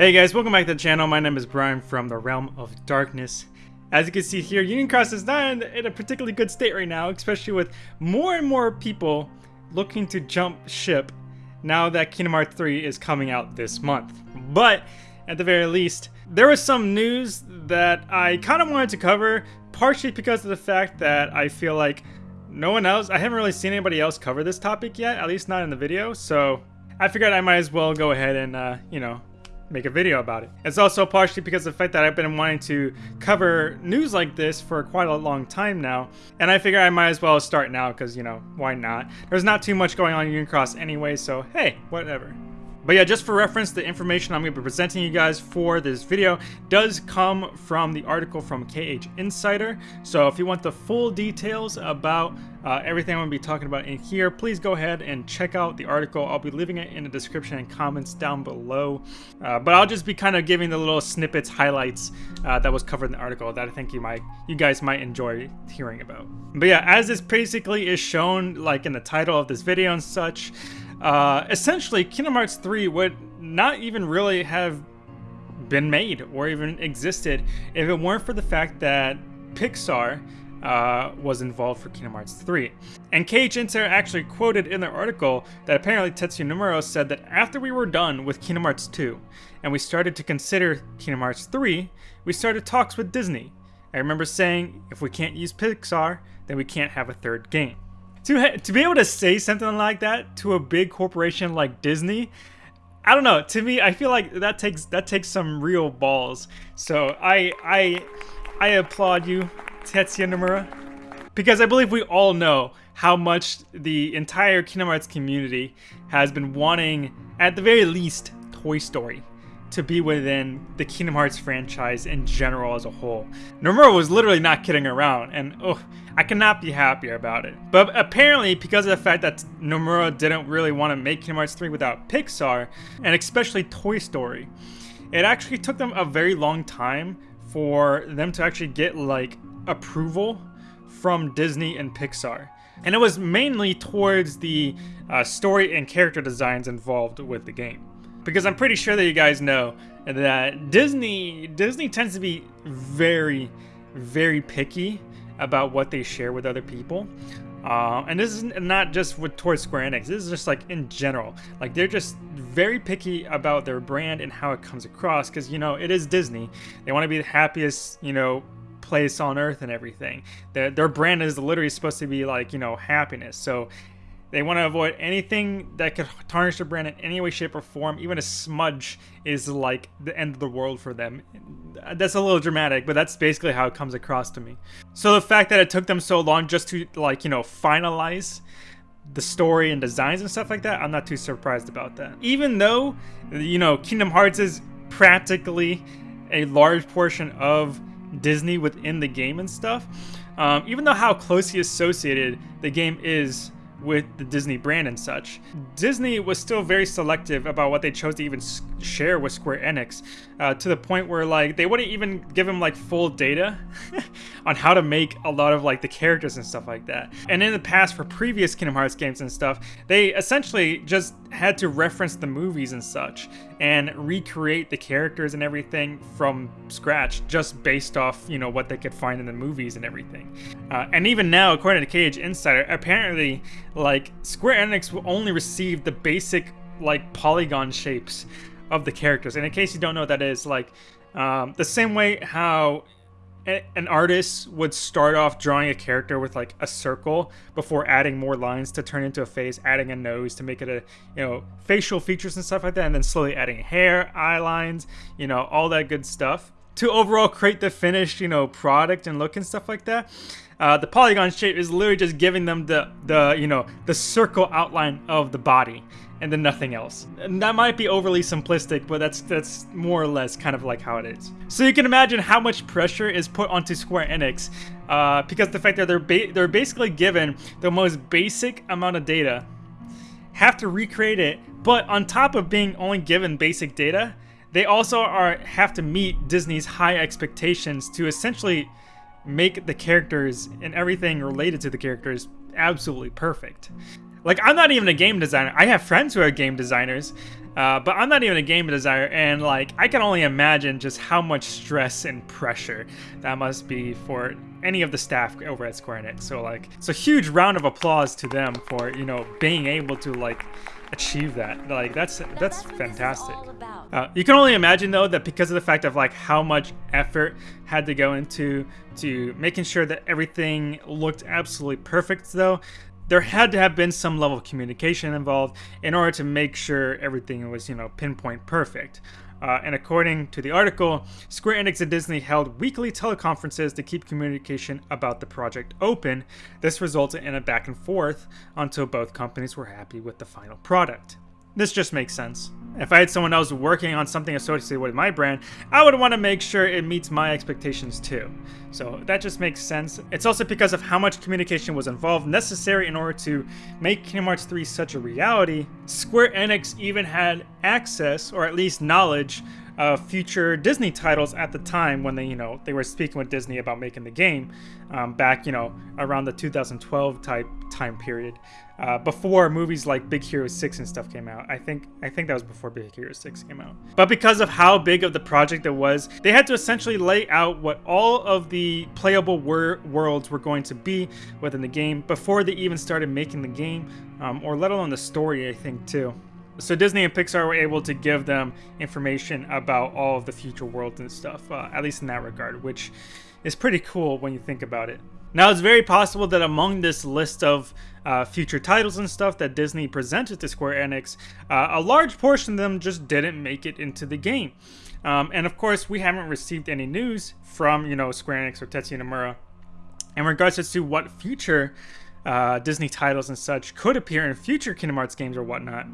Hey guys, welcome back to the channel. My name is Brian from the Realm of Darkness. As you can see here, Union Cross is not in, in a particularly good state right now, especially with more and more people looking to jump ship now that Kingdom Hearts 3 is coming out this month. But, at the very least, there was some news that I kind of wanted to cover, partially because of the fact that I feel like no one else, I haven't really seen anybody else cover this topic yet, at least not in the video, so I figured I might as well go ahead and, uh, you know, make a video about it. It's also partially because of the fact that I've been wanting to cover news like this for quite a long time now, and I figure I might as well start now because, you know, why not? There's not too much going on in Union Cross anyway, so hey, whatever. But yeah, just for reference, the information I'm going to be presenting you guys for this video does come from the article from KH Insider. So if you want the full details about uh, everything I'm going to be talking about in here, please go ahead and check out the article. I'll be leaving it in the description and comments down below. Uh, but I'll just be kind of giving the little snippets, highlights uh, that was covered in the article that I think you might, you guys might enjoy hearing about. But yeah, as this basically is shown like in the title of this video and such, uh, essentially, Kingdom Hearts 3 would not even really have been made or even existed if it weren't for the fact that Pixar uh, was involved for Kingdom Hearts 3. And KH Insider actually quoted in their article that apparently Tetsuya Nomura said that after we were done with Kingdom Hearts 2 and we started to consider Kingdom Hearts 3, we started talks with Disney. I remember saying, if we can't use Pixar, then we can't have a third game to to be able to say something like that to a big corporation like Disney, I don't know. To me, I feel like that takes that takes some real balls. So I I I applaud you, Tetsuya Nomura, because I believe we all know how much the entire Kingdom Hearts community has been wanting, at the very least, Toy Story to be within the Kingdom Hearts franchise in general as a whole. Nomura was literally not kidding around, and oh, I cannot be happier about it. But apparently, because of the fact that Nomura didn't really want to make Kingdom Hearts 3 without Pixar, and especially Toy Story, it actually took them a very long time for them to actually get like approval from Disney and Pixar. And it was mainly towards the uh, story and character designs involved with the game because I'm pretty sure that you guys know that Disney Disney tends to be very very picky about what they share with other people. Uh, and this is not just with towards Square Enix. This is just like in general. Like they're just very picky about their brand and how it comes across because you know it is Disney. They want to be the happiest you know place on earth and everything. Their, their brand is literally supposed to be like you know happiness. So they want to avoid anything that could tarnish their brand in any way, shape, or form. Even a smudge is like the end of the world for them. That's a little dramatic, but that's basically how it comes across to me. So the fact that it took them so long just to like, you know, finalize the story and designs and stuff like that, I'm not too surprised about that. Even though, you know, Kingdom Hearts is practically a large portion of Disney within the game and stuff, um, even though how closely associated the game is with the Disney brand and such. Disney was still very selective about what they chose to even share with Square Enix, uh, to the point where like they wouldn't even give them like full data on how to make a lot of like the characters and stuff like that. And in the past for previous Kingdom Hearts games and stuff, they essentially just had to reference the movies and such and recreate the characters and everything from scratch just based off, you know, what they could find in the movies and everything. Uh, and even now, according to KH Insider, apparently like Square Enix will only receive the basic like polygon shapes of the characters. And in case you don't know what that is, like um, the same way how an artist would start off drawing a character with like a circle before adding more lines to turn into a face, adding a nose to make it a you know facial features and stuff like that, and then slowly adding hair, eye lines, you know all that good stuff to overall create the finished you know product and look and stuff like that. Uh, the polygon shape is literally just giving them the the you know the circle outline of the body and then nothing else. And that might be overly simplistic, but that's that's more or less kind of like how it is. So you can imagine how much pressure is put onto Square Enix uh, because the fact that they're ba they're basically given the most basic amount of data, have to recreate it, but on top of being only given basic data, they also are have to meet Disney's high expectations to essentially make the characters and everything related to the characters absolutely perfect. Like, I'm not even a game designer. I have friends who are game designers, Uh, but I'm not even a game designer, and like I can only imagine just how much stress and pressure that must be for any of the staff over at Square Enix. So like, so huge round of applause to them for you know being able to like achieve that. Like that's that's fantastic. Uh, you can only imagine though that because of the fact of like how much effort had to go into to making sure that everything looked absolutely perfect though there had to have been some level of communication involved in order to make sure everything was, you know, pinpoint perfect. Uh, and according to the article, Square Enix and Disney held weekly teleconferences to keep communication about the project open. This resulted in a back and forth until both companies were happy with the final product. This just makes sense. If I had someone else working on something associated with my brand, I would want to make sure it meets my expectations too. So that just makes sense. It's also because of how much communication was involved necessary in order to make Kingdom Hearts 3 such a reality. Square Enix even had access, or at least knowledge, uh, future Disney titles at the time when they, you know, they were speaking with Disney about making the game um, back, you know, around the 2012 type time period, uh, before movies like Big Hero 6 and stuff came out. I think I think that was before Big Hero 6 came out. But because of how big of the project it was, they had to essentially lay out what all of the playable wor worlds were going to be within the game before they even started making the game, um, or let alone the story, I think, too. So Disney and Pixar were able to give them information about all of the future worlds and stuff, uh, at least in that regard, which is pretty cool when you think about it. Now, it's very possible that among this list of uh, future titles and stuff that Disney presented to Square Enix, uh, a large portion of them just didn't make it into the game. Um, and of course, we haven't received any news from, you know, Square Enix or Tetsuya Nomura in regards as to what future uh, Disney titles and such could appear in future Kingdom Hearts games or whatnot.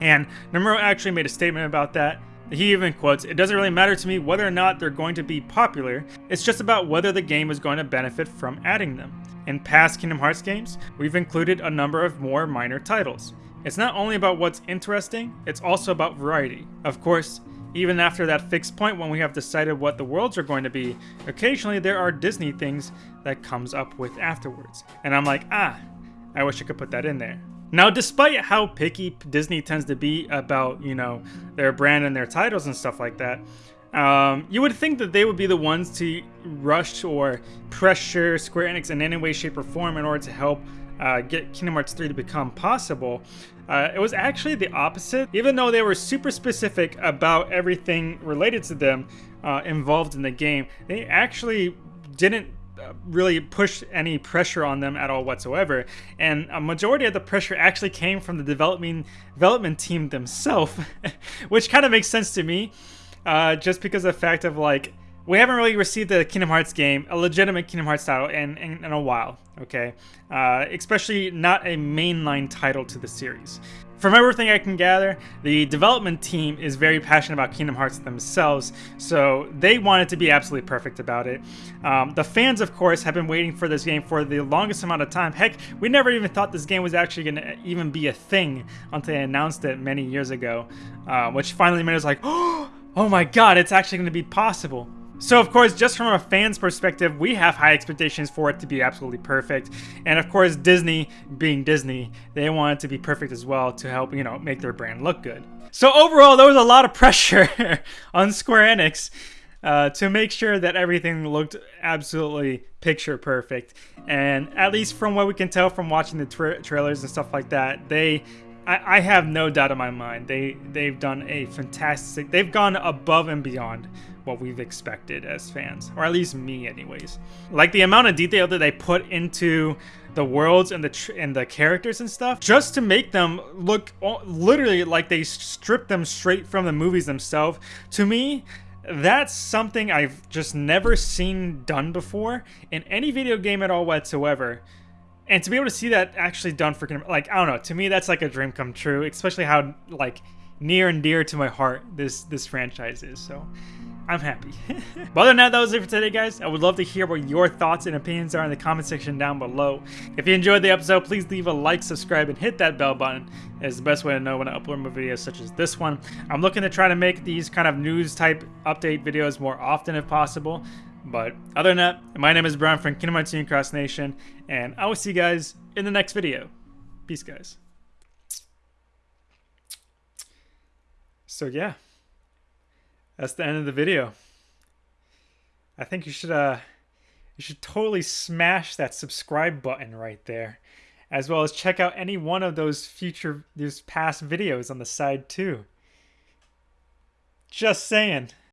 And Nomura actually made a statement about that. He even quotes, It doesn't really matter to me whether or not they're going to be popular, it's just about whether the game is going to benefit from adding them. In past Kingdom Hearts games, we've included a number of more minor titles. It's not only about what's interesting, it's also about variety. Of course, even after that fixed point when we have decided what the worlds are going to be, occasionally there are Disney things that comes up with afterwards. And I'm like, ah, I wish I could put that in there. Now, despite how picky Disney tends to be about, you know, their brand and their titles and stuff like that, um, you would think that they would be the ones to rush or pressure Square Enix in any way, shape, or form in order to help uh, get Kingdom Hearts 3 to become possible. Uh, it was actually the opposite. Even though they were super specific about everything related to them uh, involved in the game, they actually didn't really push any pressure on them at all whatsoever. And a majority of the pressure actually came from the development development team themselves, which kind of makes sense to me, uh, just because of the fact of like we haven't really received a Kingdom Hearts game, a legitimate Kingdom Hearts title, in, in, in a while, okay? Uh, especially not a mainline title to the series. From everything I can gather, the development team is very passionate about Kingdom Hearts themselves, so they wanted to be absolutely perfect about it. Um, the fans, of course, have been waiting for this game for the longest amount of time. Heck, we never even thought this game was actually going to even be a thing until they announced it many years ago, uh, which finally made us like, oh my god, it's actually going to be possible. So of course, just from a fan's perspective, we have high expectations for it to be absolutely perfect. And of course, Disney, being Disney, they want it to be perfect as well to help, you know, make their brand look good. So overall, there was a lot of pressure on Square Enix uh, to make sure that everything looked absolutely picture perfect. And at least from what we can tell from watching the tra trailers and stuff like that, they I, I have no doubt in my mind they they've done a fantastic they've gone above and beyond what we've expected as fans, or at least me, anyways. Like the amount of detail that they put into the worlds and the and the characters and stuff, just to make them look literally like they stripped them straight from the movies themselves. To me, that's something I've just never seen done before in any video game at all whatsoever. And to be able to see that actually done for like I don't know, to me that's like a dream come true, especially how like near and dear to my heart this this franchise is. So I'm happy. but other than that, that was it for today, guys. I would love to hear what your thoughts and opinions are in the comment section down below. If you enjoyed the episode, please leave a like, subscribe, and hit that bell button. It's the best way to know when I upload more videos such as this one. I'm looking to try to make these kind of news type update videos more often if possible. But other than that, my name is Brian from Kingdom Hearts Cross Nation, and I will see you guys in the next video. Peace, guys. So yeah, that's the end of the video. I think you should uh you should totally smash that subscribe button right there, as well as check out any one of those future these past videos on the side too. Just saying.